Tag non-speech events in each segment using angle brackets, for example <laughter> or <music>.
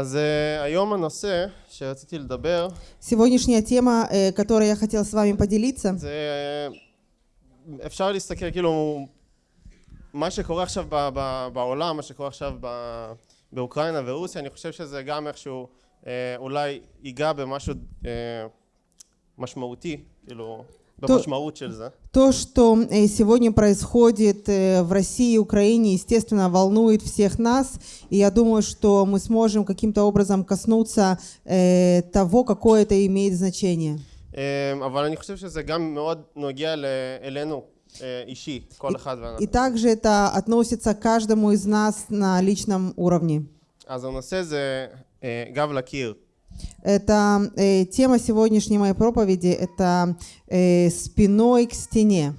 אז uh, היום הנושא שרציתי לדבר Сегодняшняя тема, э, которой я хотел с вами поделиться, זה אפשר להסתכל כאילו מה שקורה עכשיו ב, ב, בעולם, מה שקורה עכשיו ב, באוקראינה ורוסיה, אני חושב שזה גם איכשהו אה, אולי ייגע במשהו אה, משמעותי, כאילו במשמעות של זה. то, что э, сегодня происходит э, в России и Украине, естественно, волнует всех нас. И я думаю, что мы сможем каким-то образом коснуться э, того, какое это имеет значение. אה, אבל אני חושב שזה גם מאוד נוגע ל- אלינו אה, אישי, כל אחד И ואנחנו. также это относится к каждому из нас на личном уровне. אז הנושא זה אה, גב לקיר. Это э, тема сегодняшней моей проповеди, это э, спиной к стене.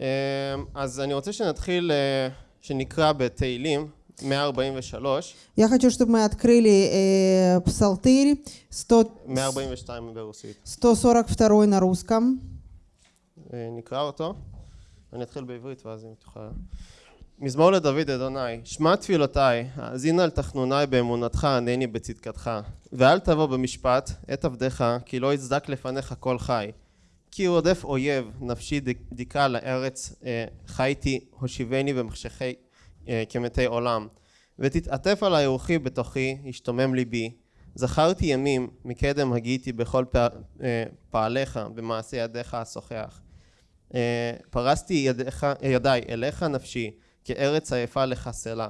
אה, אז אני רוצה שנתחיל, אה, שנקרא בתהילים 143, Я хочу, чтобы мы открыли э, Псалтырь 100, 142 ברוסית. 142 на русском. אה, נקרא אותו. אני אתחיל בעברית ואז אם תוכל... מזמור לדוד אדוני, שמע תפילותיי, האזין על תחנוני באמונתך, ענני בצדקתך. ואל תבוא במשפט את עבדיך, כי לא יצדק לפניך כל חי. כי רודף אויב, נפשי ד- דיכא לארץ, אה, חייתי, הושיבני במחשכי אה, כמתי עולם. ותתעטף עלי רוחי בתוכי, ישתומם ליבי. זכרתי ימים, מקדם הגיתי בכל פע- אה, פעליך, במעשה ידיך אשוחח. פרסתי ידיך, ידיי אליך נפשי, כארץ עייפה לחסלה.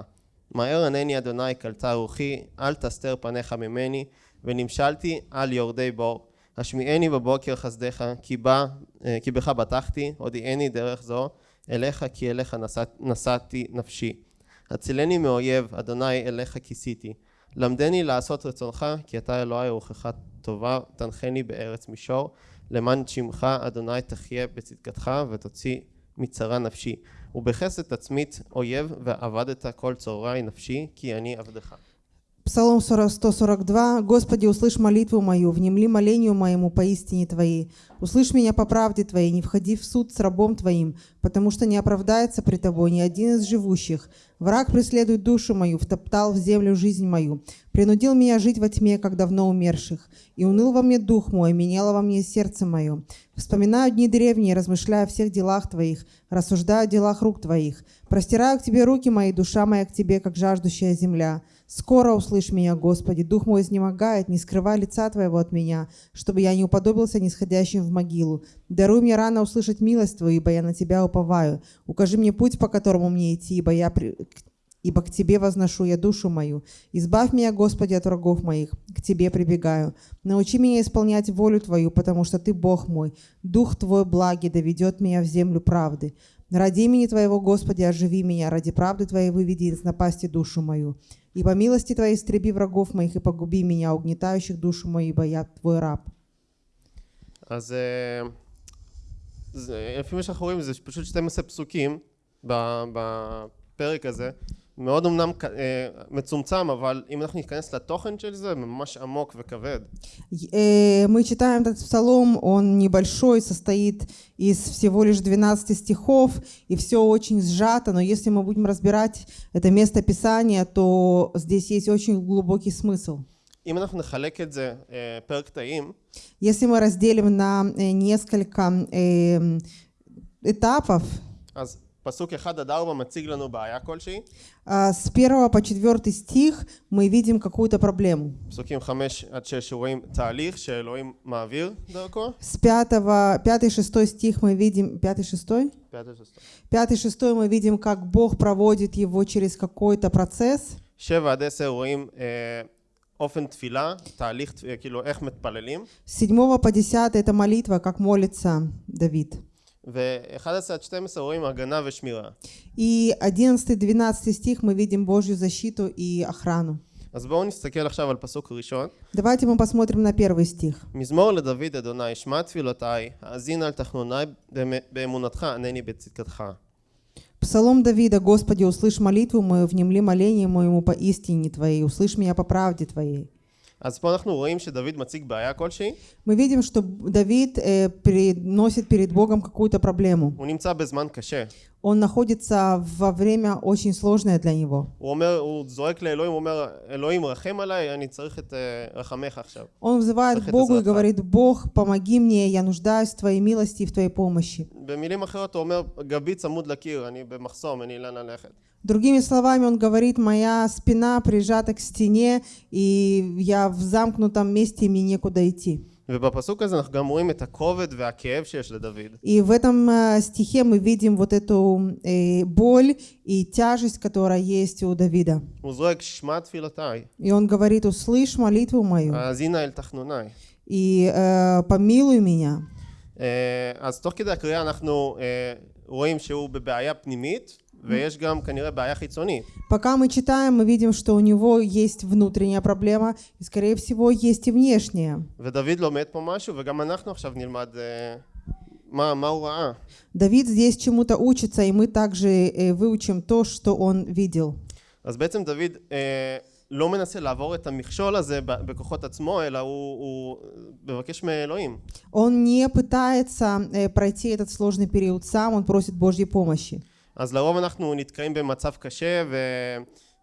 מהר ענני אדוני קלטה רוחי, אל תסתר פניך ממני, ונמשלתי על יורדי בור. השמיעני בבוקר חסדיך, כי, בא, אה, כי בך בטחתי, הודיעני דרך זו, אליך כי אליך נשאת, נשאתי נפשי. הצילני מאויב, אדוני אליך כיסיתי. למדני לעשות רצונך, כי אתה אלוהי רוחך טובה, תנחני בארץ מישור. למען שמך אדוני תחיה בצדקתך ותוציא מצרה נפשי. ובחסד תצמית אויב ועבדת כל צהרי נפשי כי אני עבדך. Псалом 40 142. «Господи, услышь молитву мою, внемли молению моему поистине Твоей. Услышь меня по правде Твоей, не входи в суд с рабом Твоим, потому что не оправдается при Тобой ни один из живущих. Враг преследует душу мою, втоптал в землю жизнь мою, принудил меня жить во тьме, как давно умерших. И уныл во мне дух мой, меняло во мне сердце мое. Вспоминаю дни древние, размышляю о всех делах Твоих, рассуждаю о делах рук Твоих. Простираю к Тебе руки мои, душа моя к Тебе, как жаждущая земля. Скоро услышь меня, Господи, дух мой изнемогает, не скрывай лица Твоего от меня, чтобы я не уподобился нисходящим в могилу. Даруй мне рано услышать милость Твою, ибо я на Тебя уповаю. Укажи мне путь, по которому мне идти, ибо я при- ибо к Тебе возношу я душу мою. Избавь меня, Господи, от врагов моих, к Тебе прибегаю. Научи меня исполнять волю Твою, потому что Ты Бог мой. Дух Твой благий доведет меня в землю правды. Ради имени Твоего, Господи, оживи меня, ради правды Твоей выведи из напасти душу мою. И по милости Твоей истреби врагов моих и погуби меня, угнетающих душу мою, ибо я Твой раб. אז אה, זה, לפי מה שאנחנו רואים זה פשוט 12 פסוקים ב- בפרק הזה. מאוד אמנם ק- אה, מצומצם אבל אם אנחנו ניכנס לתוכן של זה ממש עמוק וכבד. Э, Мы читаем этот псалом, он небольшой, состоит из всего лишь 12 стихов, и все очень сжато, но если мы будем разбирать это место Писания, то здесь есть очень глубокий смысл. אם אנחנו נחלק את זה אה, פר קטעים Если мы разделим на э, несколько э, этапов, אז פסוק 1 עד 4 מציג לנו בעיה כלשהי, а, с первого по четвертый стих мы видим какую-то проблему. פסוקים 5 עד 6 רואים תהליך שאלוהים מעביר דרכו, С пятого, пятый, шестой стих мы видим, пятый, шестой? Пятый, шестой мы видим, как Бог проводит его через какой-то процесс. 7 עד 10 רואים אה, אופן תפילה, תהליך, אה, כאילו איך מתפללים, С седьмого по десятый это молитва, как молится Давид. ו-11 עד 12 רואים הגנה ושמירה. И 11-12 стих мы видим Божью защиту и охрану. אז בואו נסתכל עכשיו על פסוק ראשון. Давайте мы посмотрим на первый стих. מזמור לדוד אדוני, שמע תפילותיי, האזין על תחנוני במ- באמונתך, ענני בצדקתך. Псалом Давида, Господи, услышь молитву мою, внемли моление моему по истине Твоей, услышь меня по правде Твоей. אז פה אנחנו רואים שדוד מציג בעיה כלשהי, Мы видим, что Давид э, приносит перед Богом какую-то проблему. הוא נמצא בזמן קשה, он находится во время очень сложное для него. Он взывает к Богу и говорит, Бог, помоги мне, я нуждаюсь в Твоей милости и в Твоей помощи. Другими словами, он говорит, моя спина прижата к стене, и я в замкнутом месте, и мне некуда идти. ובפסוק הזה אנחנו גם רואים את הכובד והכאב שיש לדוד. И в этом э, стихе мы видим вот эту э, боль и тяжесть, которая есть у Давида. הוא זועק, שמע תפילותיי, И он говорит, услышь молитву мою האזינה אל תחנוניי. и э, помилуй меня. אה, אז תוך כדי הקריאה אנחנו אה, רואים שהוא בבעיה פנימית, ויש גם כנראה בעיה חיצונית. Пока мы читаем, мы видим, что у него есть внутренняя проблема, и, скорее всего, есть и внешняя. ודוד לומד פה משהו, וגם אנחנו עכשיו נלמד אה, מה, מה הוא ראה. Давид здесь чему-то учится, и мы также э, выучим то, что он видел. אז בעצם דוד אה, לא מנסה לעבור את המכשול הזה ב- בכוחות עצמו, אלא הוא, הוא מבקש מאלוהים. Он не пытается э, пройти этот сложный период сам, он просит Божьей помощи. אז לרוב אנחנו נתקעים במצב קשה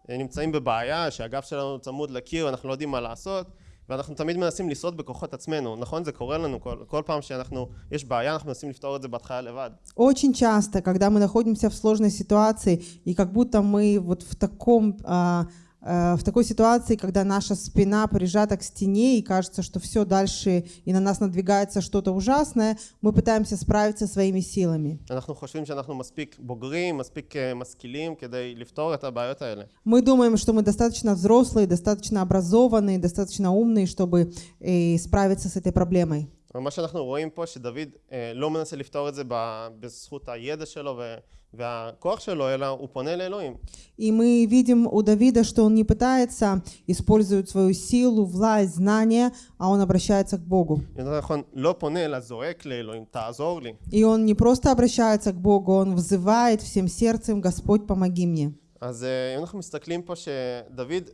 ונמצאים בבעיה שהגב שלנו צמוד לקיר, אנחנו לא יודעים מה לעשות ואנחנו תמיד מנסים לשרוד בכוחות עצמנו, נכון? זה קורה לנו כל, כל פעם שאנחנו, יש בעיה אנחנו מנסים לפתור את זה בהתחלה לבד. Очень часто, когда мы находимся в сложной ситуации, и как будто мы вот в таком а, а, в такой ситуации, когда наша спина прижата к стене и кажется, что все дальше и на нас надвигается что-то ужасное, мы пытаемся справиться своими силами. אנחנו חושבים שאנחנו מספיק בוגרים, מספיק אה, משכילים כדי לפתור את הבעיות האלה. Мы думаем, что мы достаточно взрослые, достаточно образованные, достаточно умные, чтобы э, справиться с этой проблемой. אבל מה שאנחנו רואים פה שדוד אה, לא מנסה לפתור את זה ב- בזכות הידע שלו ו- והכוח שלו, אלא הוא פונה לאלוהים. И мы видим у Давида, что он не пытается использовать свою силу, власть, знания, а он обращается к Богу. יותר נכון, לא פונה אלא זועק לאלוהים, תעזור לי. И он не просто обращается к Богу, он взывает всем сердцем, Господь, помоги мне. אז אה, אם אנחנו מסתכלים פה שדוד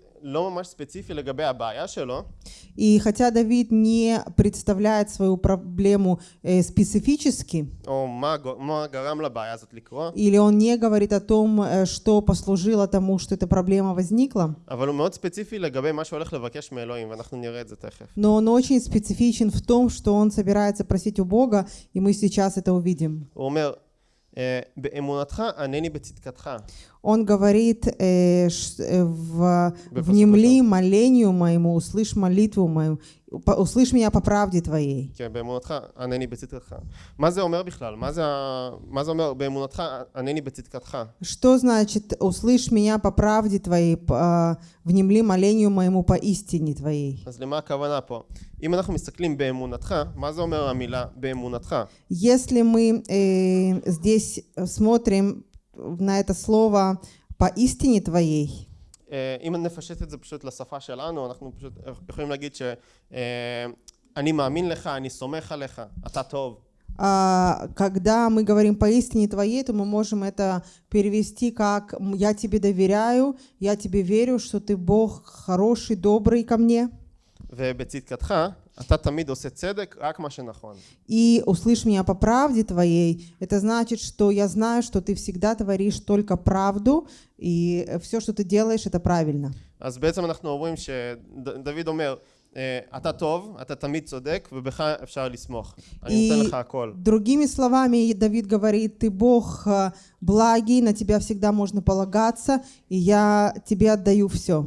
и хотя Давид не представляет свою проблему э, специфически, или он не говорит о том, э, что послужило тому, что эта проблема возникла, но он очень специфичен в том, что он собирается просить у Бога, и мы сейчас это увидим הוא אומר, אה, באמונתך ענני בצדקתך. Он говорит, э, ш- э, в, Бепосылка. внемли молению моему, услышь молитву мою, по- услышь меня по правде твоей. כן, באמונתך ענני בצדקתך. מה זה אומר בכלל? מה זה, ה- מה זה אומר באמונתך ענני בצדקתך? Что значит услышь меня по правде твоей, п- а, внемли молению моему по истине твоей? אז למה הכוונה פה? אם אנחנו מסתכלים באמונתך, מה זה אומר המילה באמונתך? Если мы э, здесь смотрим на это слово по истине твоей, אה, אם נפשט את זה פשוט לשפה שלנו, אנחנו פשוט יכולים להגיד שאני מאמין לך, אני סומך עליך, אתה טוב. а, когда мы говорим по истине твоей, то мы можем это перевести как «М, «я тебе доверяю, я тебе верю, что ты Бог хороший, добрый ко мне». ובצדקתך, אתה תמיד עושה צדק, רק מה שנכון. И услышь меня по правде твоей, это значит, что я знаю, что ты всегда творишь только правду, и все, что ты делаешь, это правильно. אז בעצם אנחנו אומרים שדוד אומר, אה, אתה טוב, אתה תמיד צודק, ובך אפשר לסמוך. אני נותן И לך הכל. другими словами, Давид говорит, ты Бог э, благий, на тебя всегда можно полагаться, и я тебе отдаю все.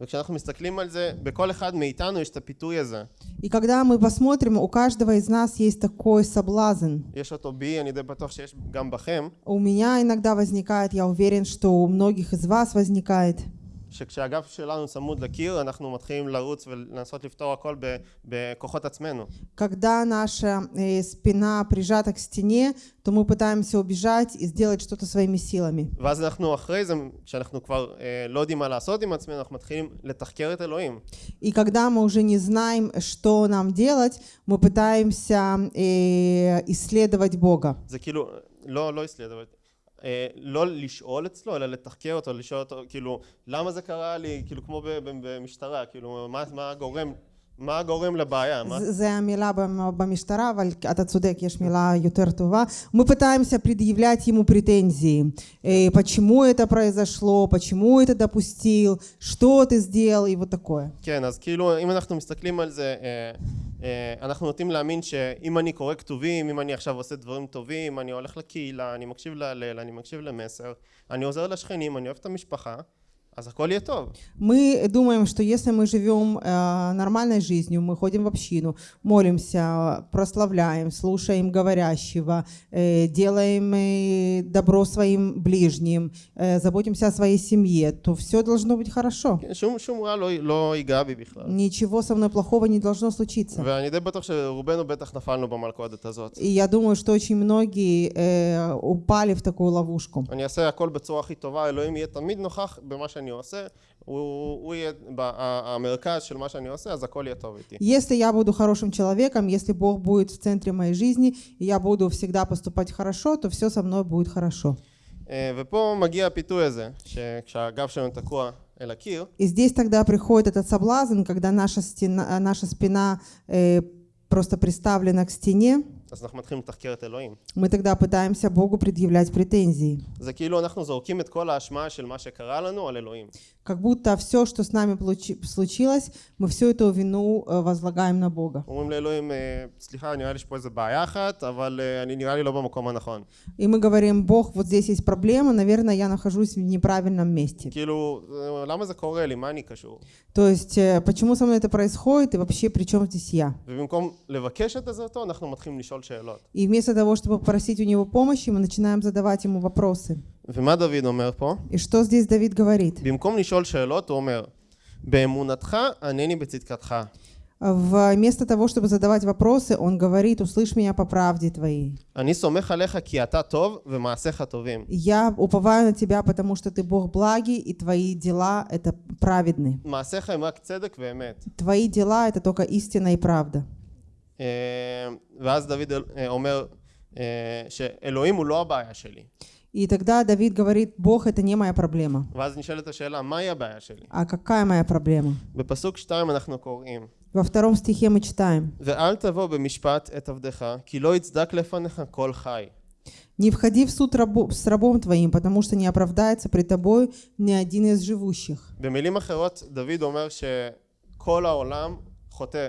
וכשאנחנו מסתכלים על זה, בכל אחד מאיתנו יש את הפיתוי הזה. И когда мы посмотрим, у каждого из нас есть такой соблазн. יש אותו בי, אני די בטוח שיש גם בכם, У меня иногда возникает, я уверен, что у многих из вас возникает, שכשהגב שלנו צמוד לקיר, אנחנו מתחילים לרוץ ולנסות לפתור הכל ב- בכוחות עצמנו. когда наша э, спина прижата к стене, то мы пытаемся убежать и сделать что-то своими силами. ואז אנחנו אחרי זה, כשאנחנו כבר אה, לא יודעים מה לעשות עם עצמנו, אנחנו מתחילים לתחקר את אלוהים. И когда мы уже не знаем, что нам делать, мы пытаемся э, исследовать Бога. זה כאילו, לא, לא הסליד, אבל... אה, לא לשאול אצלו, אלא לתחקר אותו, לשאול אותו, כאילו, למה זה קרה לי, כאילו, כמו במשטרה, כאילו, מה, מה גורם מה גורם לבעיה? מה? זה זה המילה במ- במשטרה, אבל אתה צודק, יש מילה יותר טובה. Мы пытаемся предъявлять ему претензии. Э, Почему это произошло, почему это допустил, что ты сделал и вот такое. כן, אז כאילו, אם אנחנו מסתכלים על זה, אה, אה, אנחנו נוטים להאמין שאם אני קורא כתובים, אם אני עכשיו עושה דברים טובים, אני הולך לקהילה, אני מקשיב להלל, אני מקשיב למסר, אני עוזר לשכנים, אני אוהב את המשפחה, А за коль это? Мы думаем, что если мы живем э, нормальной жизнью, мы ходим в общину, молимся, прославляем, слушаем говорящего, э, делаем э, добро своим ближним, э, заботимся о своей семье, то все должно быть хорошо. Ничего со мной плохого не должно случиться. И я думаю, что очень многие э, упали в такую ловушку. אני אעשה הכל בצורה הכי טובה, אלוהים יהיה תמיד נוכח במה שאני עושה, הוא, הוא יהיה ב- ה- המרכז של מה שאני עושה, אז הכל יהיה טוב איתי. Если я буду хорошим человеком, если Бог будет в центре моей жизни, и я буду всегда поступать хорошо, то все со мной будет хорошо. אה, ופה מגיע הפיתוי הזה, שכשהגב שלנו תקוע אל הקיר, И здесь тогда приходит этот соблазн, когда наша, стена, наша спина э, просто приставлена к стене, Мы тогда пытаемся Богу предъявлять претензии. Как будто все, что с нами случилось, мы всю эту вину э, возлагаем на Бога. И мы говорим, Бог, вот здесь есть проблема, наверное, я нахожусь в неправильном месте. То есть, э, почему со мной это происходит и вообще при чем здесь я? И вместо того, чтобы попросить у него помощи, мы начинаем задавать ему вопросы. И что здесь Давид говорит? Вместо того, чтобы задавать вопросы, он говорит, услышь меня по правде твоей. Я уповаю на тебя, потому что ты Бог благий, и твои дела — это праведны. Твои дела — это только истина и правда. אה, ואז דוד אה, אומר אה, שאלוהים הוא לא הבעיה שלי. И тогда Давид говорит, Бог — это не моя проблема. ואז נשאלת השאלה, מהי הבעיה שלי? А какая моя проблема? בפסוק 2 אנחנו קוראים, Во втором стихе мы читаем. ואל תבוא במשפט את עבדך, כי לא יצדק לפניך כל חי. «Не входи в суд рабо- с рабом твоим, потому что не оправдается при тобой ни один из живущих». במילים אחרות, דוד אומר שכל העולם חוטא בהשוואה אליו.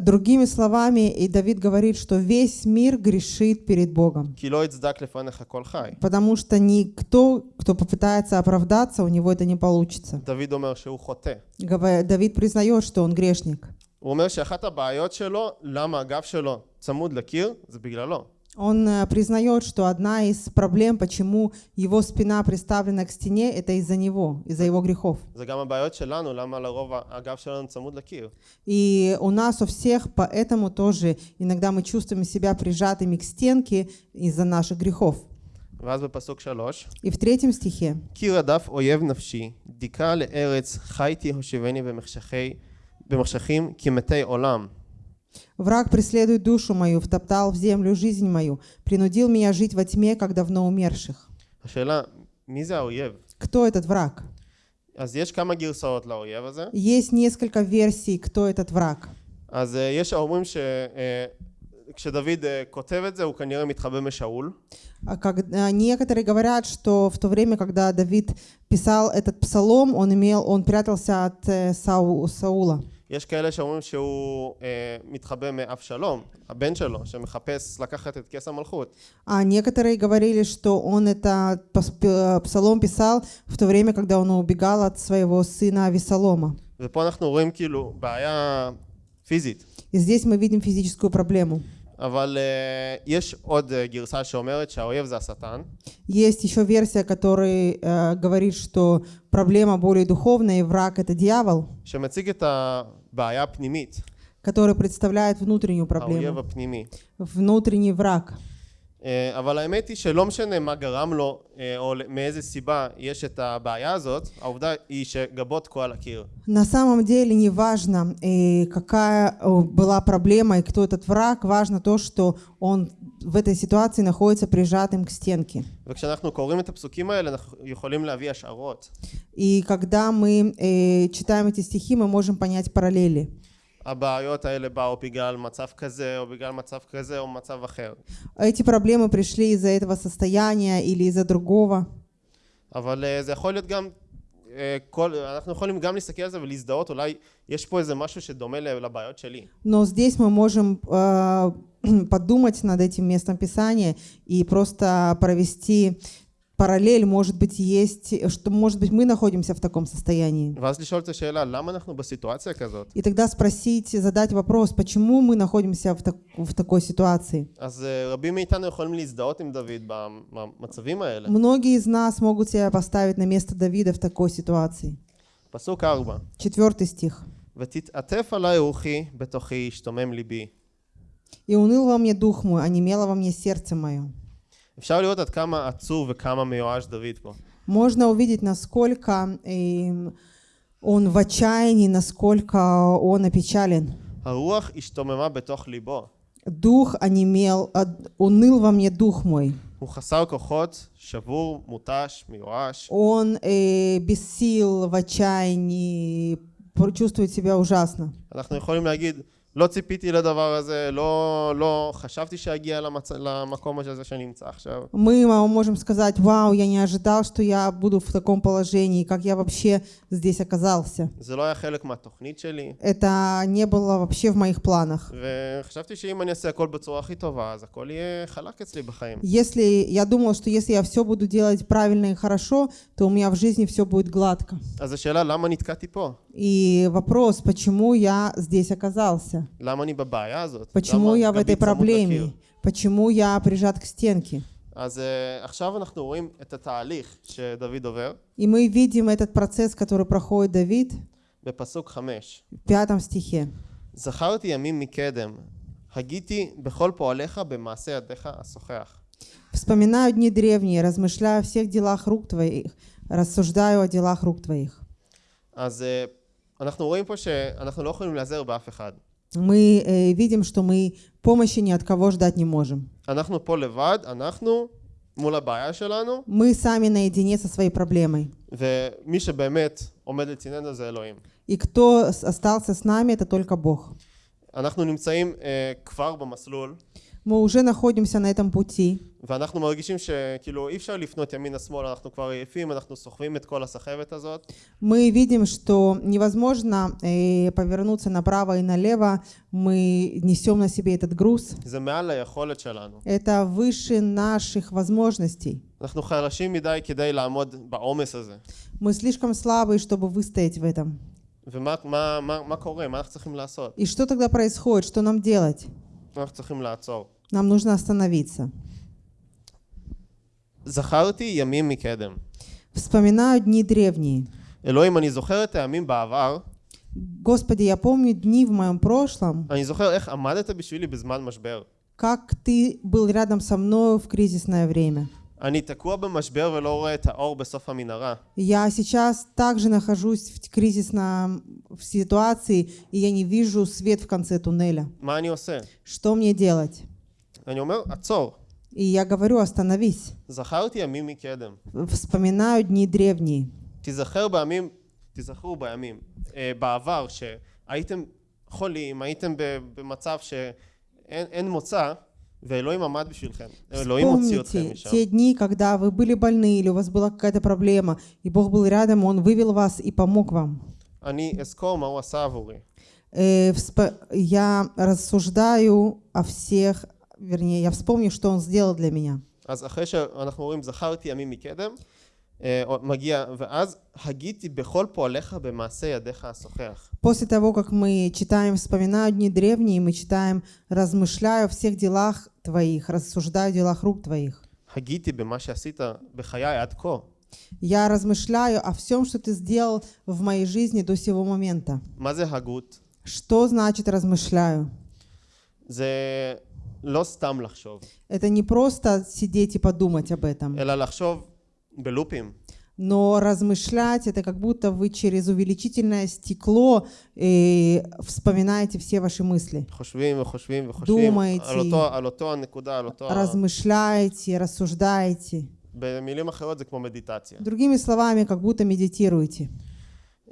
Другими словами, и Давид говорит, что весь мир грешит перед Богом. כי לא יצדק לפניך כל חי. Потому что никто, кто попытается оправдаться, у него это не получится. דוד אומר שהוא חוטא. Гава- Давид признает, что он грешник. הוא אומר שאחת הבעיות שלו, למה הגב שלו צמוד לקיר, זה בגללו. Он э, признает, что одна из проблем, почему его спина приставлена к стене, это из-за него, из-за его грехов. זה גם הבעיות שלנו, למה לרוב הגב שלנו צמוד לקיר. И у нас у всех поэтому тоже иногда мы чувствуем себя прижатыми к стенке из-за наших грехов. ואז בפסוק שלוש, И в третьем стихе כי רדף אויב נפשי, דיכא לארץ, חייתי הושיבני במחשכי, במחשכים כמתי עולם. «Враг преследует душу мою, втоптал в землю жизнь мою, принудил меня жить во тьме, как давно умерших». השאלה, מי זה האויב? Кто этот враг? אז יש כמה גרסאות לאויב הזה. Есть несколько версий, кто этот враг. אז אה, יש האומרים שכשדוד כותב את זה, הוא כנראה מתחבא משאול. А как- а, некоторые говорят, что в то время, когда Давид писал этот псалом, он имел, он прятался от э, Сау- Саула. יש כאלה שאומרים שהוא אה, מתחבא מאבשלום, הבן שלו, שמחפש לקחת את כס המלכות. А некоторые говорили, что он это пос- п- псалом писал в то время, когда он убегал от своего сына Авесолома. ופה אנחנו רואים כאילו בעיה פיזית. И здесь мы видим физическую проблему. אבל אה, יש עוד אה, גרסה שאומרת שהאויב זה השטן, Есть еще версия, которая э, говорит, что проблема более духовная, и враг это дьявол, שמציג את הבעיה הפנימית, который представляет внутреннюю האויב проблему, הפנימי. внутренний враг. אה, אבל האמת היא שלא משנה מה גרם לו אה, או מאיזה סיבה יש את הבעיה הזאת, העובדה היא שגבו תקוע על הקיר. На самом деле не важно, э, какая э, была проблема и кто этот враг, важно то, что он в этой ситуации находится прижатым к стенке. וכשאנחנו קוראים את הפסוקים האלה אנחנו יכולים להביא השערות. И когда мы э, читаем эти стихи, мы можем понять параллели. הבעיות האלה באו בגלל מצב כזה, או בגלל מצב כזה, או מצב אחר. Эти проблемы пришли из-за этого состояния или из-за другого. אבל אה, זה יכול להיות גם, אה, כל, אנחנו יכולים גם להסתכל על זה ולהזדהות, אולי יש פה איזה משהו שדומה ל- לבעיות שלי. Но здесь мы можем э, подумать над этим местом Писания и просто провести параллель, может быть, есть, что, может быть, мы находимся в таком состоянии. ואז לשאול את השאלה, למה אנחנו בסיטואציה כזאת? И тогда спросить, задать вопрос, почему мы находимся в, так- в такой ситуации. אז אה, рабим מאיתנו יכולים להזדהות עם דוד במצבים האלה. Многие из нас могут себя поставить на место Давида в такой ситуации. פסוק ארבע, Четвертый стих. ותתעטף עלי רוחי בתוכי, השתומם ליבי. «И уныл во мне дух мой, а немело во мне сердце мое». אפשר לראות עד כמה עצוב וכמה מיואש דוד פה. Можно увидеть, насколько эм, он в отчаянии, насколько он опечален. הרוח השתוממה בתוך ליבו. Дух онемел, а, уныл во мне дух мой. הוא חסר כוחות, שבור, מותש, מיואש. Он э, без сил, в отчаянии, пр- чувствует себя ужасно. אנחנו יכולים להגיד, לא ציפיתי לדבר הזה, לא, לא חשבתי שאגיע למצ... למקום הזה שאני נמצא עכשיו. Мы мо- можем сказать, вау, я не ожидал, что я буду в таком положении, как я вообще здесь оказался. זה לא היה חלק מהתוכנית שלי, Это не было вообще в моих планах. וחשבתי שאם אני אעשה הכל בצורה הכי טובה, אז הכל יהיה חלק אצלי בחיים. Если я думала, что если я все буду делать правильно и хорошо, то у меня в жизни все будет гладко. אז השאלה, למה נתקעתי פה? И вопрос, почему я здесь оказался? למה אני בבעיה הזאת? Почему למה я в גבי этой צמוד לקיר? проблеме? Почему я прижат к стенке? אז uh, עכשיו אנחנו רואים את התהליך שדוד עובר И мы видим этот процесс, который проходит Давид בפסוק חמש. в пятом стихе. זכרתי ימים מקדם, הגיתי בכל פועליך במעשה ידיך השוחח. Вспоминаю дни древние, размышляю о всех делах рук твоих, рассуждаю о делах рук твоих. אז uh, אנחנו רואים פה שאנחנו לא יכולים להיעזר באף אחד. Мы э, видим, что мы помощи ни от кого ждать не можем. אנחנו פה לבד, אנחנו מול הבעיה שלנו, Мы сами наедине со своей проблемой. ומי שבאמת עומד לצדנו זה אלוהים. И кто с- остался с нами, это только Бог. אנחנו נמצאים uh, כבר במסלול, Мы уже находимся на этом пути, ואנחנו מרגישים שכאילו אי אפשר לפנות ימינה שמאלה, אנחנו כבר עייפים, אנחנו סוחבים את כל הסחבת הזאת, Мы видим, что невозможно э, повернуться направо и налево. Мы несем на себе этот груз. זה מעל היכולת שלנו. Это выше наших возможностей. אנחנו חלשים מדי כדי לעמוד בעומס הזה. Мы слишком слабые, чтобы выстоять в этом. ומה מה, מה, מה קורה? מה אנחנו צריכים לעשות? И что тогда происходит? Что нам делать? אנחנו צריכים לעצור. Нам нужно остановиться. זכרתי ימים מקדם. Вспоминаю дни древние. אלוהים, אני זוכר את הימים בעבר, Господи, я помню дни в моем прошлом, אני זוכר איך עמדת בשבילי בזמן משבר. как Ты был рядом со мною в кризисное время. אני תקוע במשבר ולא רואה את האור בסוף המנהרה. Я сейчас также нахожусь в кризисном в ситуации, и я не вижу свет в конце туннеля. מה אני עושה? Что мне делать? אני אומר, עצור. И я говорю, остановись. זכרתי ימים מקדם. Вспоминаю дни древние. תיזכר בימים, תיזכרו בימים, אה, בעבר, שהייתם חולים, הייתם ב- במצב שאין אין מוצא, ואלוהים עמד בשבילכם. אלוהים הוציא אתכם Вспомните משם. те дни, когда вы были больны или у вас была какая-то проблема, и Бог был рядом, Он вывел вас и помог вам. אני אזכור מה הוא עשה עבורי. Э, всп- Я рассуждаю о всех, вернее, я вспомню, что Он сделал для меня. אז אחרי שאנחנו רואים זכרתי ימים מקדם, אה, עוד מגיע, ואז הגיתי בכל פועליך במעשה ידיך השוחח. После того, как мы читаем «Вспоминаю дни древние», мы читаем «Размышляю о всех делах твоих, рассуждаю о делах рук твоих». הגיתי במה שעשית בחיי עד כה. Я размышляю о всем, что ты сделал в моей жизни до сего момента. מה זה הגות? Что значит «размышляю»? זה לא סתם לחשוב, Это не просто сидеть и подумать об этом, אלא לחשוב בלופים. Но размышлять это как будто вы через увеличительное стекло э, вспоминаете все ваши мысли. חושבים וחושבים וחושבים Думаете. על אותו, על אותו הנקודה, על אותו... ה- Размышляете, рассуждаете. במילים אחרות זה כמו מדיטציה. Другими словами, как будто медитируете.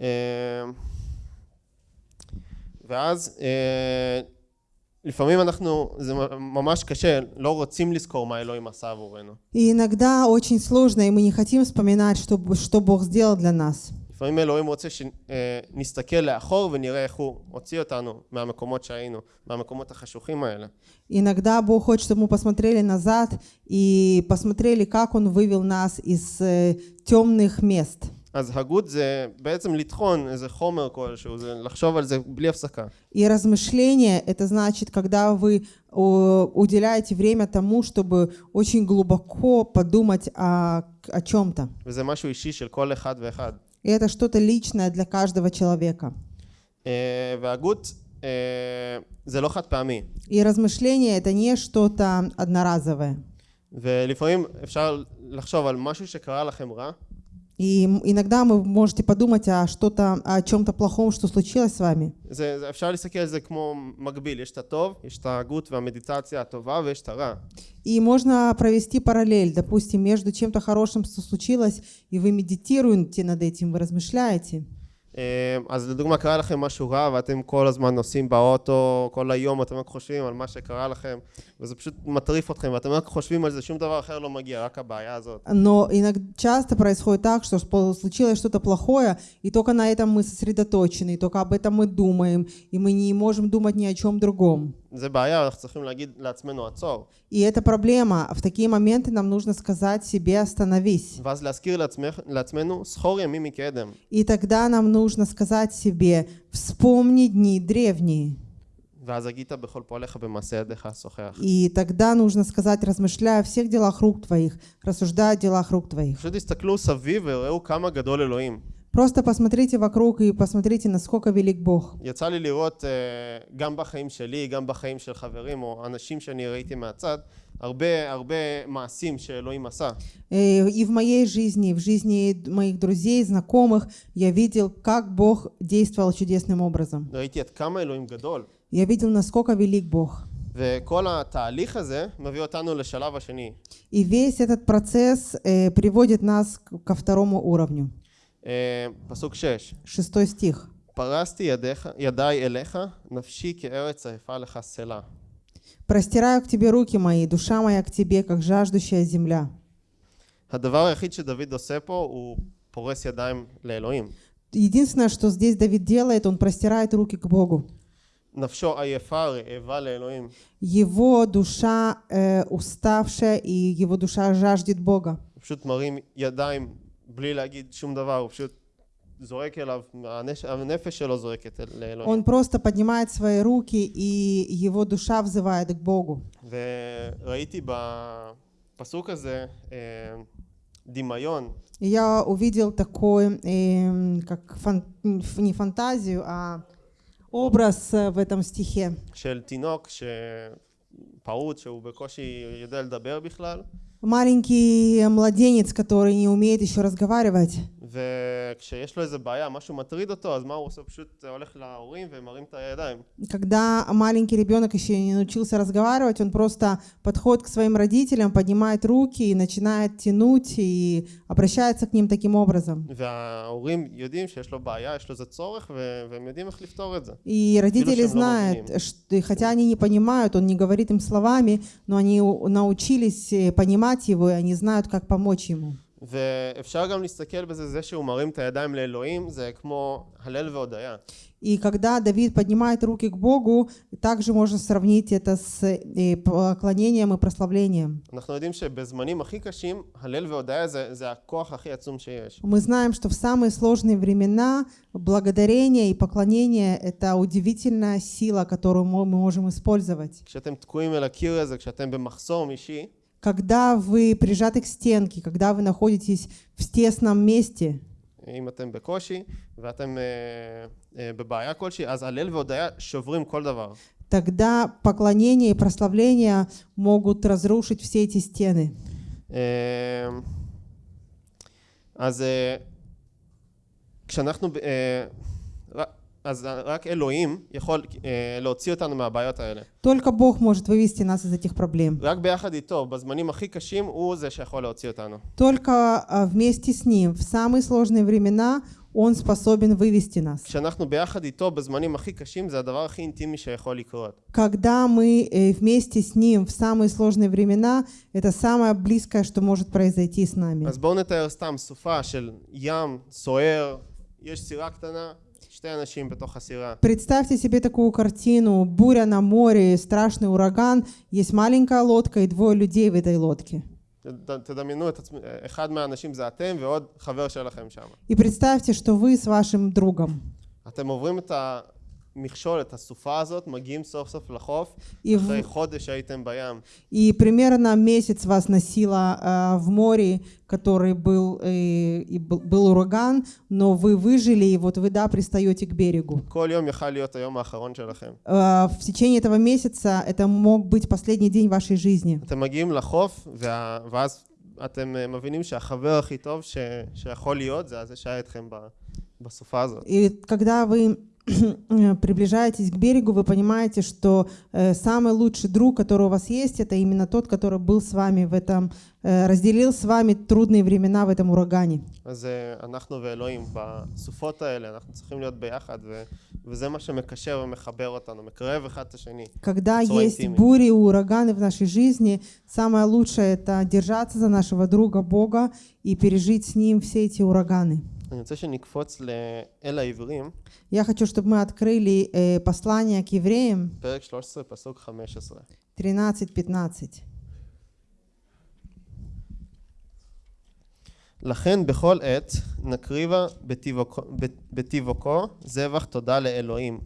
אה, ואז אה, לפעמים אנחנו, זה ממש קשה, לא רוצים לזכור מה אלוהים עשה עבורנו. И иногда очень сложно, и мы не хотим вспоминать, что, что Бог сделал для нас. לפעמים אלוהים רוצה שנסתכל לאחור ונראה איך הוא הוציא אותנו מהמקומות שהיינו, מהמקומות החשוכים האלה. Иногда Бог хочет, чтобы мы посмотрели назад и посмотрели, как Он вывел нас из э, темных мест. אז הגות זה בעצם לטחון איזה חומר כלשהו, זה לחשוב על זה בלי הפסקה. И размышление – это значит, когда вы о, уделяете время тому, чтобы очень глубоко подумать о, о чем-то. וזה משהו אישי של כל אחד ואחד. И это что-то личное для каждого человека. אה, והגות אה, זה לא חד פעמי. И размышление – это не что-то одноразовое. ולפעמים אפשר לחשוב על משהו שקרה לכם רע, И иногда вы можете подумать о что-то, о чем-то плохом, что случилось с вами. И можно провести параллель, допустим, между чем-то хорошим, что случилось, и вы медитируете над этим, вы размышляете. אה, אז לדוגמה קרה לכם משהו רע ואתם כל הזמן נוסעים באוטו, כל היום אתם רק חושבים על מה שקרה לכם וזה פשוט מטריף אתכם ואתם רק חושבים על זה, שום דבר אחר לא מגיע, רק הבעיה הזאת. Но иногда часто происходит так, что спо- случилось что-то плохое, и только на этом мы сосредоточены, и только об этом мы думаем, и мы не можем думать ни о чем другом. И это проблема. В такие моменты нам нужно сказать себе «остановись». И тогда нам нужно сказать себе «вспомни дни древние». И тогда нужно сказать, размышляя о всех делах рук твоих, рассуждая о делах рук твоих. פשוט תסתכלו סביב וראו כמה גדול אלוהים. Просто посмотрите вокруг и посмотрите, насколько велик Бог. יצא לי לראות אה, גם בחיים שלי, גם בחיים של חברים או אנשים שאני ראיתי מהצד, הרבה הרבה מעשים שאלוהים עשה. Э, И в моей жизни, и в жизни моих друзей, знакомых, я видел, как Бог действовал чудесным образом. ראיתי עד כמה אלוהים גדול. Я видел, насколько велик Бог. וכל התהליך הזה מביא אותנו לשלב השני. И весь этот процесс э, приводит нас к- ко второму уровню. אה, פסוק 6 Шестой стих. פרסתי ידיך, ידיי אליך, נפשי כארץ עייפה לך סלה. «Простираю к тебе руки мои, душа моя к тебе, как жаждущая земля». הדבר היחיד שדוד עושה פה הוא פורס ידיים לאלוהים. Единственное, что здесь Давид делает, он простирает руки к Богу. נפשו עייפה, רעבה לאלוהים. Его душа э, уставшая, и его душа жаждет Бога. הוא פשוט מרים ידיים בלי להגיד שום דבר, הוא פשוט זורק אליו, הנש... הנפש שלו זורקת אל- לאלוהים. Он просто поднимает свои руки, и его душа взывает к Богу. וראיתי בפסוק הזה אה, דמיון И я увидел такой, эм, как фан- ф- не фантазию, а образ э, в этом стихе. של תינוק ש... פעוט שהוא בקושי יודע לדבר בכלל, Маленький младенец, который не умеет еще разговаривать. וכשיש לו איזה בעיה, משהו מטריד אותו, אז מה הוא עושה? הוא פשוט הולך להורים ומרים את הידיים. Когда маленький ребенок еще не научился разговаривать, он просто подходит к своим родителям, поднимает руки и начинает тянуть и обращается к ним таким образом. וההורים יודעים שיש לו בעיה, יש לו איזה צורך, ו... והם יודעים איך לפתור את זה. И родители шем знают, ломанием. что, и хотя они не понимают, он не говорит им словами, но они у- научились э, понимать его, и они знают, как помочь ему. ואפשר גם להסתכל בזה, זה שהוא מרים את הידיים לאלוהים, זה כמו הלל והודיה. И когда Давид поднимает руки к Богу, также можно сравнить это с э, поклонением и прославлением. אנחנו יודעים שבזמנים הכי קשים, הלל והודיה זה, זה הכוח הכי עצום שיש. Мы знаем, что в самые сложные времена благодарение и поклонение – это удивительная сила, которую мы мы можем использовать. כשאתם תקועים אל הקיר הזה, כשאתם במחסום אישי, Когда вы прижаты к стенке, когда вы находитесь в тесном месте, אם אתם בקושי ואתם אה, אה, בבעיה כלשהי, אז הלל והודיה שוברים כל דבר. тогда поклонение и прославление могут разрушить все эти стены. אה, אז אה, כשאנחנו, ב- אה, ר- אז רק אלוהים יכול אה, להוציא אותנו מהבעיות האלה. Только Бог может вывести нас из этих проблем. רק ביחד איתו, בזמנים הכי קשים, הוא זה שיכול להוציא אותנו. Только а, вместе с Ним в самые сложные времена Он способен вывести нас. כשאנחנו ביחד איתו בזמנים הכי קשים, זה הדבר הכי אינטימי שיכול לקרות. Когда мы э, вместе с Ним в самые сложные времена, это самое близкое, что может произойти с нами. אז בואו נתאר סתם סופה של ים סוער, יש סירה קטנה, שתי אנשים בתוך הסירה. Представьте себе такую картину. Буря на море, страшный ураган, есть маленькая лодка и двое людей в этой лодке. ת- תדמיינו את עצמי, אחד מהאנשים זה אתם ועוד חבר שלכם שם. И представьте, что вы с вашим другом. אתם עוברים את המכשול, את הסופה הזאת, מגיעים סוף סוף לחוף, И, אחרי в- חודש שהייתם בים. и примерно месяц вас носило а, в море, который был, э, и был, был ураган, но вы выжили, и вот вы, да, пристаете к берегу. כל יום יכל להיות היום האחרון שלכם. А, в течение этого месяца это мог быть последний день вашей жизни. אתם מגיעים לחוף, וה... ואז אתם אה, מבינים שהחבר הכי טוב ש... שיכול להיות, זה זה שהיה איתכם ב... בסופה הזאת. И когда вы Э, приближаетесь к берегу, вы понимаете, что э, самый лучший друг, который у вас есть, это именно тот, который был с вами в этом, э, разделил с вами трудные времена в этом урагане. Когда есть бури и ураганы в нашей жизни, самое лучшее это держаться за нашего друга Бога и пережить с ним все эти ураганы. אני רוצה שנקפוץ לאל העברים, Я хочу, чтобы мы открыли э, послание к евреям פרק 13, פסוק 15. 13-15. לכן בכל עת נקריבה בטיבוקו- בטיבוקו זבח תודה לאלוהים,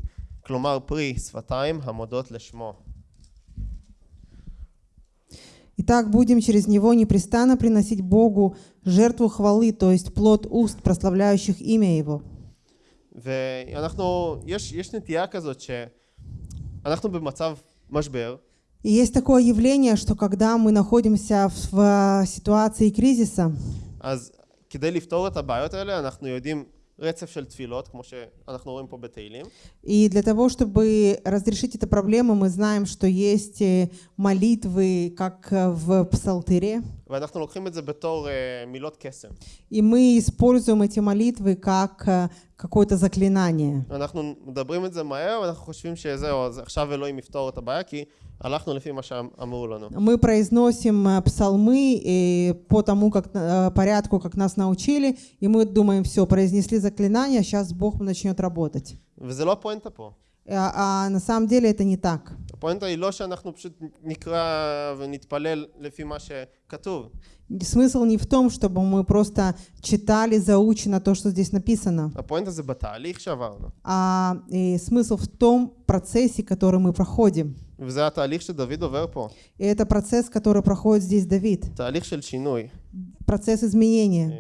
כלומר פרי שפתיים המודות לשמו. Итак, будем через него непрестанно приносить Богу жертву хвалы, то есть плод уст, прославляющих имя Его. ואנחנו, יש, יש נטייה כזאת שאנחנו במצב משבר, И есть такое явление, что когда мы находимся в, в ситуации кризиса, אז כדי לפתור את הבעיות האלה אנחנו יודעים и для того, чтобы разрешить эту проблему, мы знаем, что есть э, молитвы, как э, в псалтире. ואנחנו לוקחים את זה בתור uh, מילות קסם. и мы используем эти молитвы как э, какое-то заклинание. אנחנו מדברים את זה מהר ואנחנו חושבים שזהו, אז עכשיו אלוהים יפתור את הבעיה כי הלכנו לפי מה שאמרו לנו. Мы произносим э, псалмы э, по тому как, э, порядку, как нас научили, и мы думаем, все, произнесли заклинание, сейчас Бог начнет работать. וזה לא הפואנטה פה. А, а на самом деле это не так. הפואנטה היא לא שאנחנו פשוט נקרא ונתפלל לפי מה שכתוב. Смысл не в том, чтобы мы просто читали заучено то, что здесь написано, הפואנטה זה בתהליך שעברנו. а э, смысл в том процессе, который мы проходим. וזה התהליך שדוד עובר פה. И это процесс, который проходит здесь Давид, תהליך של שינוי. процесс изменения.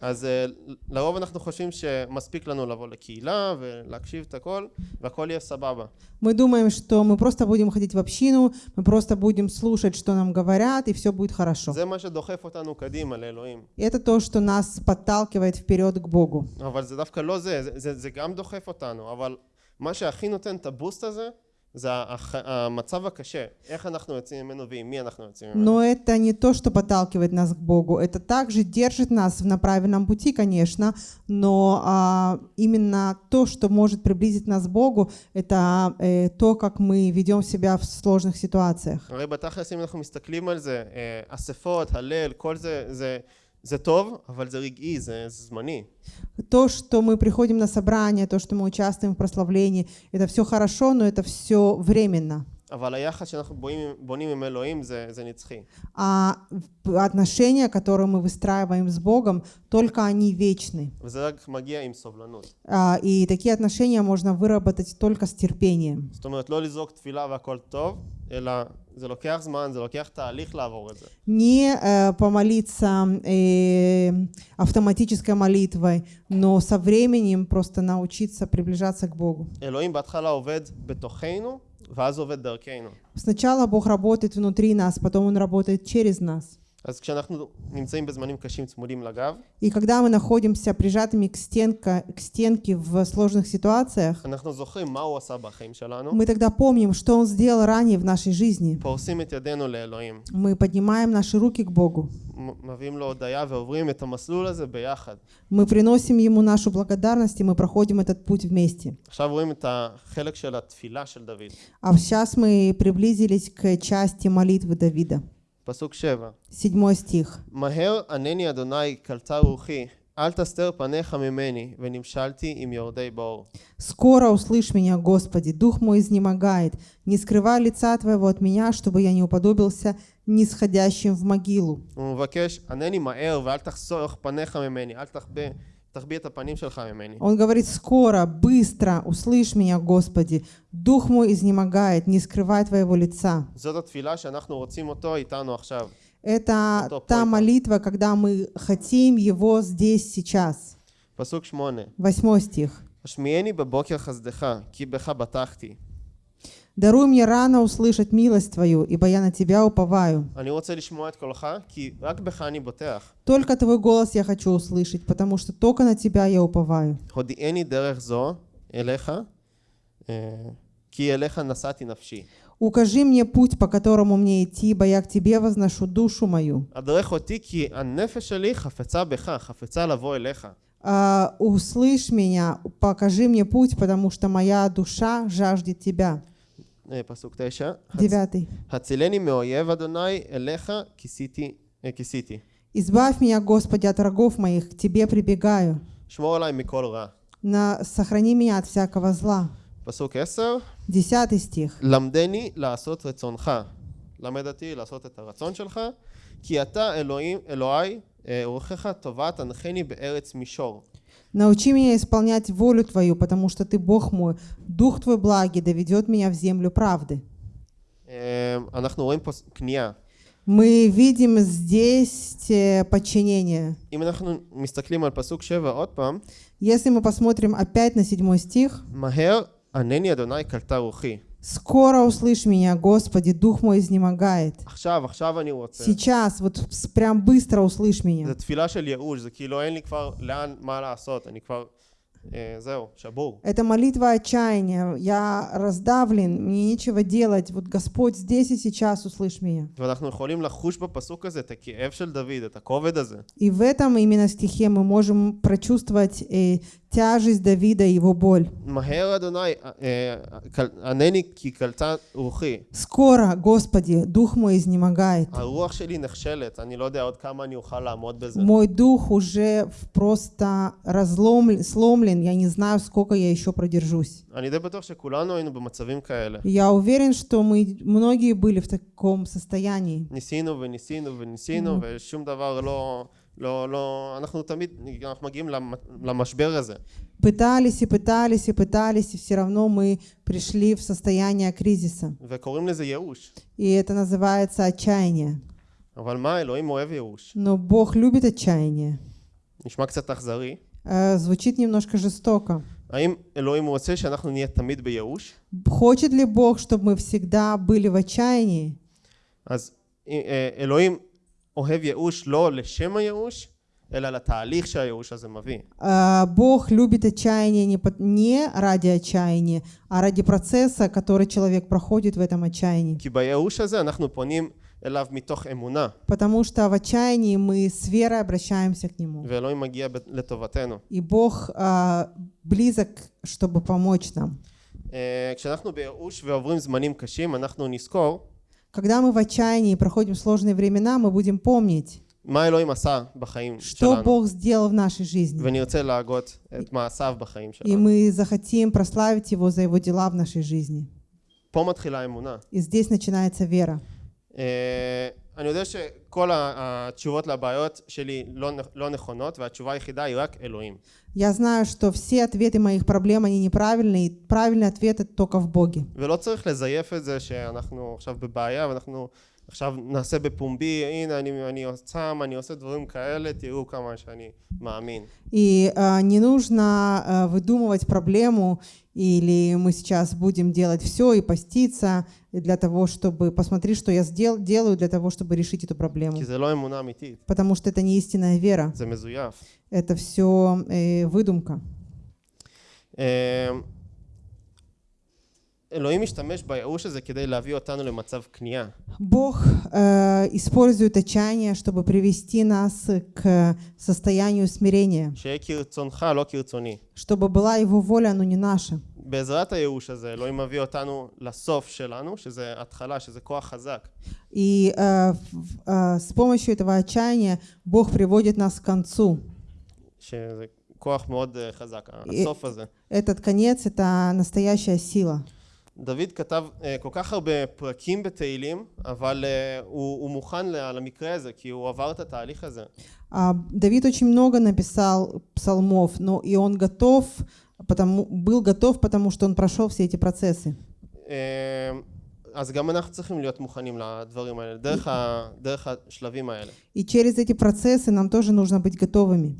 אז אה, לרוב אנחנו חושבים שמספיק לנו לבוא לקהילה ולהקשיב את הכל והכל יהיה סבבה. Мы думаем, что мы просто будем ходить в общину, мы просто будем слушать, что нам говорят, и все будет хорошо. זה מה שדוחף אותנו קדימה לאלוהים. И это то, что нас подталкивает вперед к Богу. אבל זה דווקא לא זה, זה, זה, זה גם דוחף אותנו, אבל מה שהכי נותן את הבוסט הזה, זה הח, המצב הקשה, איך אנחנו יוצאים ממנו ועם מי אנחנו יוצאים ממנו. Но это не то, что подталкивает нас к Богу. Это также держит нас на правильном пути, конечно, но а, именно то, что может приблизить нас к Богу, это э, то, как мы ведем себя в сложных ситуациях. הרי בתכלס אם אנחנו מסתכלים על זה, אה, אספות, הלל, כל זה, זה, זה טוב, אבל זה רגעי, זה, זה זמני. То, что мы приходим на собрание, то, что мы участвуем в прославлении, это все хорошо, но это все временно. אבל היחס שאנחנו בונים, בונים עם אלוהים זה, זה נצחי. А отношения, которые мы выстраиваем с Богом, только они вечны. וזה רק מגיע עם סובלנות. А, И такие отношения можно выработать только с терпением. זאת אומרת, לא לזרוק תפילה והכל טוב, אלא זה לוקח זמן, זה לוקח תהליך לעבור את זה. Не э, помолиться э, автоматической молитвой, но со временем просто научиться приближаться к Богу. אלוהים בהתחלה עובד בתוכנו, ואז עובד דרכנו. Сначала Бог работает внутри нас, потом Он работает через нас. И когда мы находимся прижатыми к, стенка, к стенке в сложных ситуациях, мы тогда помним, что Он сделал ранее в нашей жизни. Мы поднимаем наши руки к Богу. Мы приносим Ему нашу благодарность, и мы проходим этот путь вместе. А сейчас мы приблизились к части молитвы Давида. פסוק 7. Седьмой стих. מהר ענני אדוני קלטה רוחי, אל תסתר פניך ממני, ונמשלתי עם יורדי בור. «Скоро услышь меня, Господи, дух мой изнемогает. Не скрывай лица Твоего от меня, чтобы я не уподобился нисходящим в могилу». הוא מבקש, ענני מהר ואל תחסוך פניך ממני, אל תחבא, תחביא את הפנים שלך ממני. Он говорит, «Скоро, быстро услышь меня, Господи. Дух мой изнемогает. Не скрывай Твоего лица». זאת התפילה שאנחנו רוצים אותו איתנו עכשיו. Это Готов, та поэтому. молитва, когда мы хотим Его здесь, сейчас. פסוק שמונה, Восьмой стих. השמיעני בבוקר חסדך, כי בך בטחתי. даруй мне рано услышать милость Твою, ибо я на Тебя уповаю. Только Твой голос я хочу услышать, потому что только на Тебя я уповаю. Укажи мне путь, по которому мне идти, ибо я к Тебе возношу душу мою. Uh, услышь меня, покажи мне путь, потому что моя душа жаждет Тебя. אה, פסוק תשע. Девятый. הצילני מאויב אדוני, אליך כיסיתי, אה, כיסיתי. Избавь меня, Господи, от врагов моих, к Тебе прибегаю. שמור עליי מכל רע. На, сохрани меня от всякого зла. פסוק עשר. Десятый стих. למדני לעשות רצונך. למד אותי לעשות את הרצון שלך, כי אתה אלוהים, אלוהי, אה, אורחך טובה תנחני בארץ מישור. Научи меня исполнять волю Твою, потому что Ты Бог мой. Дух Твой благий доведет меня в землю правды. Мы видим здесь э, подчинение. Если мы посмотрим опять на седьмой стих, מהר ענני אדוני קלטה רוחי. «Скоро услышь меня, Господи, дух мой изнемогает». עכשיו, עכשיו אני רוצה. Сейчас, вот с- прям быстро услышь меня. זו תפילה של ייאוש, זה כאילו אין לי כבר לאן, מה לעשות, אני כבר, אה, זהו, שבור. Это молитва отчаяния. Я раздавлен, мне нечего делать. Вот Господь здесь и сейчас услышь меня. ואנחנו יכולים לחוש בפסוק הזה את הכאב של דוד, את הכובד הזה. И в этом именно стихе мы можем прочувствовать э, тяжесть Давида и его боль. מהר אדוני, אה, קל- ענני כי קלטה רוחי. Скоро, Господи, дух мой изнемогает. הרוח שלי נכשלת, אני לא יודע עוד כמה אני אוכל לעמוד בזה. Мой дух уже в- просто разломлен, сломлен. Я не знаю, сколько я еще продержусь. אני די בטוח שכולנו היינו במצבים כאלה. Я уверен, что мы многие были в таком состоянии. ניסינו וניסינו וניסינו, ושום דבר לא... לא, לא, אנחנו תמיד, אנחנו מגיעים למ- למשבר הזה. Пытались и пытались и пытались, и все равно мы пришли в состояние кризиса. וקוראים לזה ייאוש. И это называется отчаяние. אבל מה, אלוהים אוהב ייאוש. Но Бог любит отчаяние. נשמע קצת אכזרי. Э, Звучит немножко жестоко. האם אלוהים רוצה שאנחנו נהיה תמיד בייאוש? Хочет ли Бог, чтобы мы всегда были в отчаянии? אז אה, אלוהים אוהב ייאוש לא לשם הייאוש, אלא לתהליך שהייאוש הזה מביא. А, Бог любит отчаяние не, по- не ради отчаяния, а ради процесса, который человек проходит в этом отчаянии. כי בייאוש הזה אנחנו פונים אליו מתוך אמונה, Потому что в отчаянии мы с верой обращаемся к Нему. ואלוהים מגיע ב- לטובתנו. И Бог а, близок, чтобы помочь нам. אה, כשאנחנו בייאוש ועוברים זמנים קשים, אנחנו נזכור Когда мы в отчаянии и проходим сложные времена, мы будем помнить, מה אלוהים עשה בחיים что שלנו, Бог сделал в нашей жизни. ונרצה להגות את מעשיו בחיים И שלנו. мы захотим прославить Его за Его дела в нашей жизни. פה מתחילה האמונה. И здесь начинается вера. אה, אני יודע שכל ה- התשובות לבעיות שלי לא, נכ- לא נכונות, והתשובה היחידה היא רק אלוהים. Я знаю, что все ответы моих проблем, они неправильные, и правильный ответ это только в Боге. ולא צריך לזייף את זה שאנחנו עכשיו בבעיה ואנחנו עכשיו נעשה בפומבי, הנה אני, אני צם, אני עושה דברים כאלה, תראו כמה שאני מאמין. И а, не нужно а, выдумывать проблему, или мы сейчас будем делать все и поститься для того, чтобы посмотреть, что я сдел- делаю для того, чтобы решить эту проблему. כי זה לא אמונה אמיתית, Потому что это не истинная вера, זה מזויף. это все выдумка. אה, אלוהים משתמש בייאוש הזה כדי להביא אותנו למצב כניעה. Бог э, использует отчаяние, чтобы привести нас к состоянию смирения, שיהיה כרצונך, לא כרצוני. чтобы была Его воля, но не наша. בעזרת הייאוש הזה, אלוהים מביא אותנו לסוף שלנו, שזה התחלה, שזה כוח חזק. И э, в- э, с помощью этого отчаяния Бог приводит нас к концу. שזה כוח מאוד אה, חזק, אה, הסוף הזה. Этот конец — это настоящая сила. דוד כתב אה, כל כך הרבה פרקים בתהילים, אבל אה, הוא, הוא מוכן ל- למקרה הזה, כי הוא עבר את התהליך הזה. А, Давид очень много написал псалмов, но и он готов, потому, был готов, потому что он прошел все эти процессы. אה, אז גם אנחנו צריכים להיות מוכנים לדברים האלה, דרך, ה, דרך השלבים האלה. И через эти процессы нам тоже нужно быть готовыми.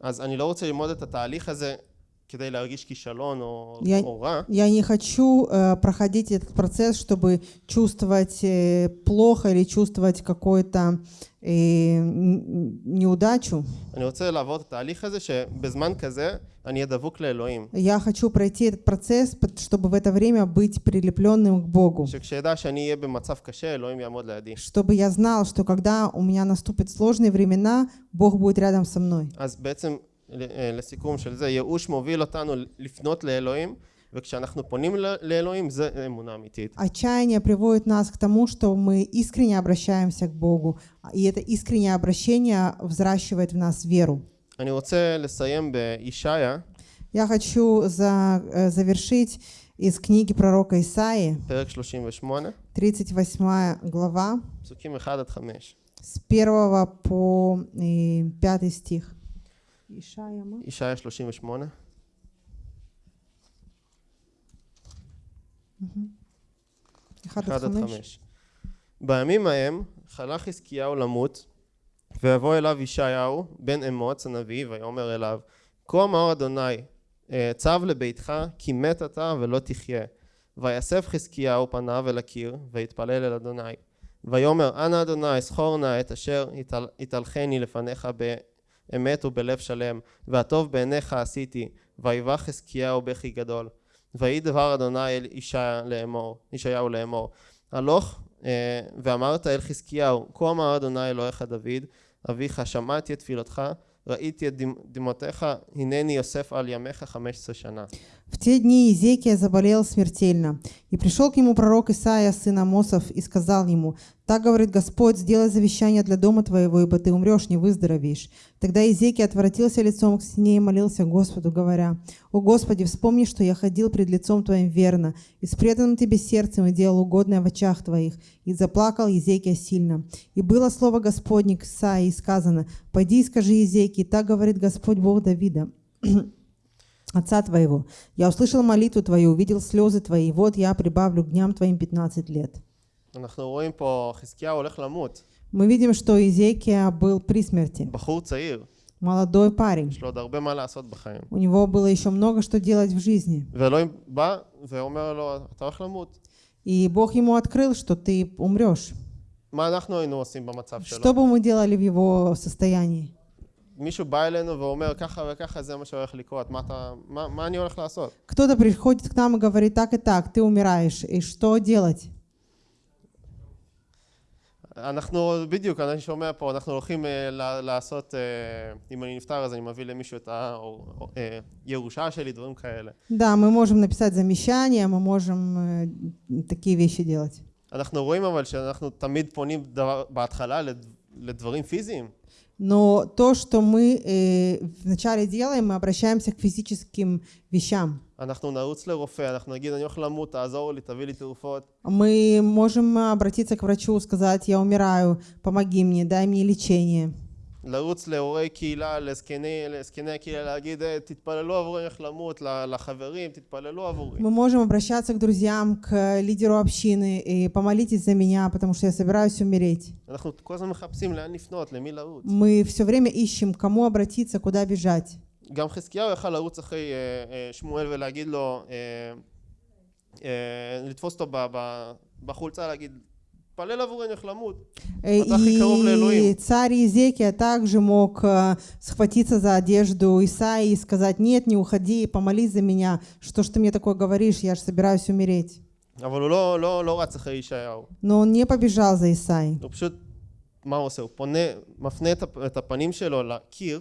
אז אני לא רוצה ללמוד את התהליך הזה я, я не хочу э, проходить этот процесс, чтобы чувствовать э, плохо или чувствовать какую-то э, неудачу. Я хочу пройти этот процесс, чтобы в это время быть прилепленным к Богу. Чтобы я знал, что когда у меня наступят сложные времена, Бог будет рядом со мной. אז בעצם ל- אה, לסיכום של זה, ייאוש מוביל אותנו לפנות לאלוהים, וכשאנחנו פונים ל- לאלוהים זה אמונה אמיתית. Отчаяние приводит нас к тому, что мы искренне обращаемся к Богу. И это искреннее обращение взращивает в нас веру. אני רוצה לסיים בישעיה, Я хочу за- э, завершить из книги пророка Исаии, פרק 38, 38 глава, פסוקים 1 עד 5. с 1 по э, 5 стих. ישעיה מה? ישעיה 38. אחד עד חמש. בימים ההם חלך חזקיהו למות, ויבוא אליו ישעיהו בן אמוץ הנביא, ויאמר אליו, כה אמר אדוני, אה, צב לביתך, כי מת אתה ולא תחיה. ויאסף חזקיהו פניו אל הקיר, ויתפלל אל אדוני. ויאמר, אנא אדוני, זכור נא את אשר התהלכני לפניך באמת ובלב שלם, והטוב בעיניך עשיתי. ויבא חזקיהו בכי גדול. ויהי דבר אדוני אל ישעיה לאמור, ישעיהו לאמור, הלוך אה, ואמרת אל חזקיהו, כה אמר אדוני אלוהיך דוד, אביך שמעתי את תפילתך, ראיתי את דמ- דמעותיך, הנני יוסף על ימיך חמש עשרה שנה. В те дни Езекия заболел смертельно, и пришел к нему пророк Исаия, сын Амосов, и сказал ему, «Так говорит Господь, сделай завещание для дома твоего, ибо ты умрешь, не выздоровеешь». Тогда Езекия отворотился лицом к стене и молился Господу, говоря, «О Господи, вспомни, что я ходил пред лицом Твоим верно, и с преданным Тебе сердцем и делал угодное в очах Твоих». И заплакал Езекия сильно. И было слово Господне к Исаии, сказано, «Пойди и скажи Езекии, так говорит Господь Бог Давида, <clears throat> Отца Твоего. Я услышал молитву Твою, увидел слезы Твои, вот я прибавлю к дням Твоим 15 лет. Мы видим, что Изекия был при смерти. Молодой парень. У него было еще много что делать в жизни. И Бог ему открыл, что ты умрешь. Что бы мы делали в его состоянии? מישהו בא אלינו ואומר ככה וככה זה מה שהולך לקרות, מה, אתה, מה, מה אני הולך לעשות? Кто-то приходит к нам и говорит, так и так, ты умираешь. И что делать? אנחנו בדיוק, אני שומע פה, אנחנו הולכים אה, ל- לעשות, אה, אם אני נפטר אז אני מביא למישהו את הירושה שלי, דברים כאלה. Да, мы можем написать замещание, мы можем э, такие вещи делать. אנחנו רואים אבל שאנחנו תמיד פונים דבר, בהתחלה לד- לדברים פיזיים. Но то, что мы э, вначале делаем, мы обращаемся к физическим вещам. Мы можем обратиться к врачу, сказать, я умираю, помоги мне, дай мне лечение. לרוץ להורי קהילה, לזקני, לזקני הקהילה, להגיד "אה, תתפללו עבורי איך למות, ל- לחברים, תתפללו עבורי. Мы можем обращаться к друзьям, к лидеру общины и помолитесь за меня, потому что я собираюсь умереть. אנחנו כל הזמן מחפשים לאן לפנות, למי לרוץ. Мы все время ищем, к кому обратиться, куда бежать. גם חזקיהו יכל לרוץ אחרי אה, אה, שמואל ולהגיד לו, אה, אה, לתפוס אותו ב- ב- בחולצה, להגיד, תתפלל עבורנו איך למות. Э, так и коров для И Элоим. царь Иезекия также мог э, схватиться за одежду Исаии и сказать, нет, не уходи, помолись за меня. Что ж ты мне такое говоришь, я же собираюсь умереть. אבל הוא לא, לא, לא רץ אחרי ישעיהו. Но он не побежал за Исаией. הוא פשוט, מה הוא עושה? הוא פונה, מפנה את הפ- את הפנים שלו לקיר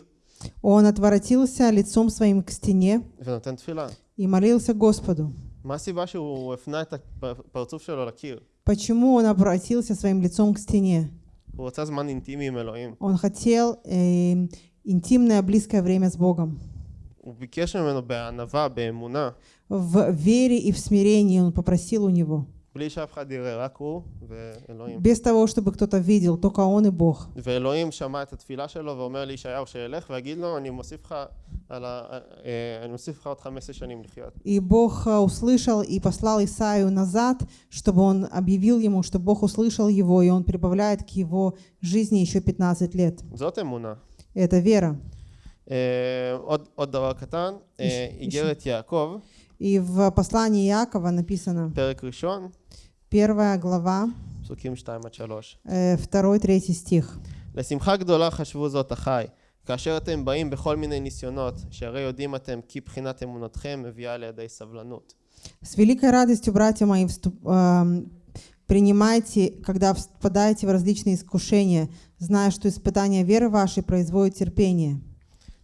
Он отворотился лицом своим к стене ונותן תפילה. и молился Господу. מה הסיבה שהוא הפנה את הפרצוף שלו לקיר? Почему он обратился своим лицом к стене? Он хотел э, интимное, близкое время с Богом. В вере и в смирении он попросил у него. בלי שאף אחד יראה, רק הוא ואלוהים. Без того, чтобы кто-то видел, только он и Бог. ואלוהים שמע את התפילה שלו ואומר לישעיהו שילך ויגיד לו אני מוסיף לך על ה... אה, אני מוסיף לך עוד 15 שנים לחיות. И Бог э, услышал и послал Исаию назад, чтобы он объявил ему, что Бог услышал его, и он прибавляет к его жизни еще 15 лет. זאת אמונה. Это вера. אה, עוד, עוד דבר קטן, אה, יש- איגרת יעקב, И в послании Иакова написано, פרק ראשון, первая глава, פסוקים 2 עד 3. э, второй, третий стих. לשמחה גדולה חשבו זאת אחי, כאשר אתם באים בכל מיני ניסיונות, שהרי יודעים אתם כי בחינת אמונתכם מביאה לידי סבלנות. С великой радостью, братья мои, вступ- эм, принимайте, когда впадаете в различные искушения, зная, что испытание веры вашей производит терпение.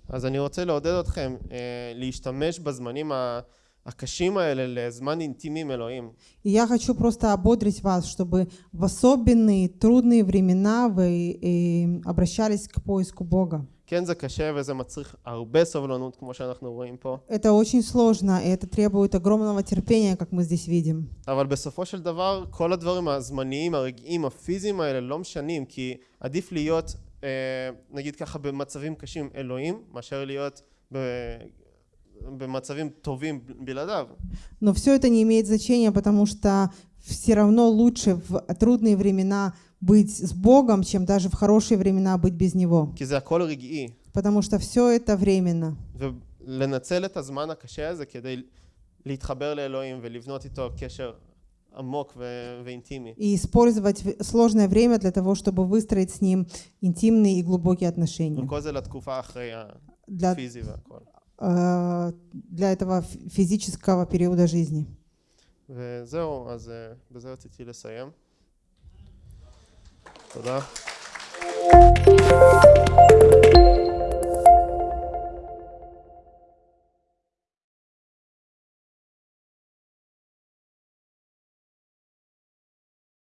אז אני רוצה לעודד אתכם אה, להשתמש בזמנים ה- הקשים האלה לזמן אינטימי עם אלוהים. И я хочу просто ободрить вас, чтобы в особенные трудные времена вы э, обращались к поиску Бога. כן זה קשה וזה מצריך הרבה סובלנות כמו שאנחנו רואים פה, Это очень сложно, и это требует огромного терпения, как мы здесь видим. אבל בסופו של דבר כל הדברים הזמניים, הרגעיים, הפיזיים האלה לא משנים כי עדיף להיות אה, נגיד ככה במצבים קשים אלוהים מאשר להיות Но все это не имеет значения, потому что все равно лучше в трудные времена быть с Богом, чем даже в хорошие времена быть без Него. Потому что все это временно. И использовать сложное время для того, чтобы выстроить с Ним интимные и глубокие отношения. для, для этого фи- физического периода жизни. וזהו, אז אה, בזה רציתי לסיים. תודה.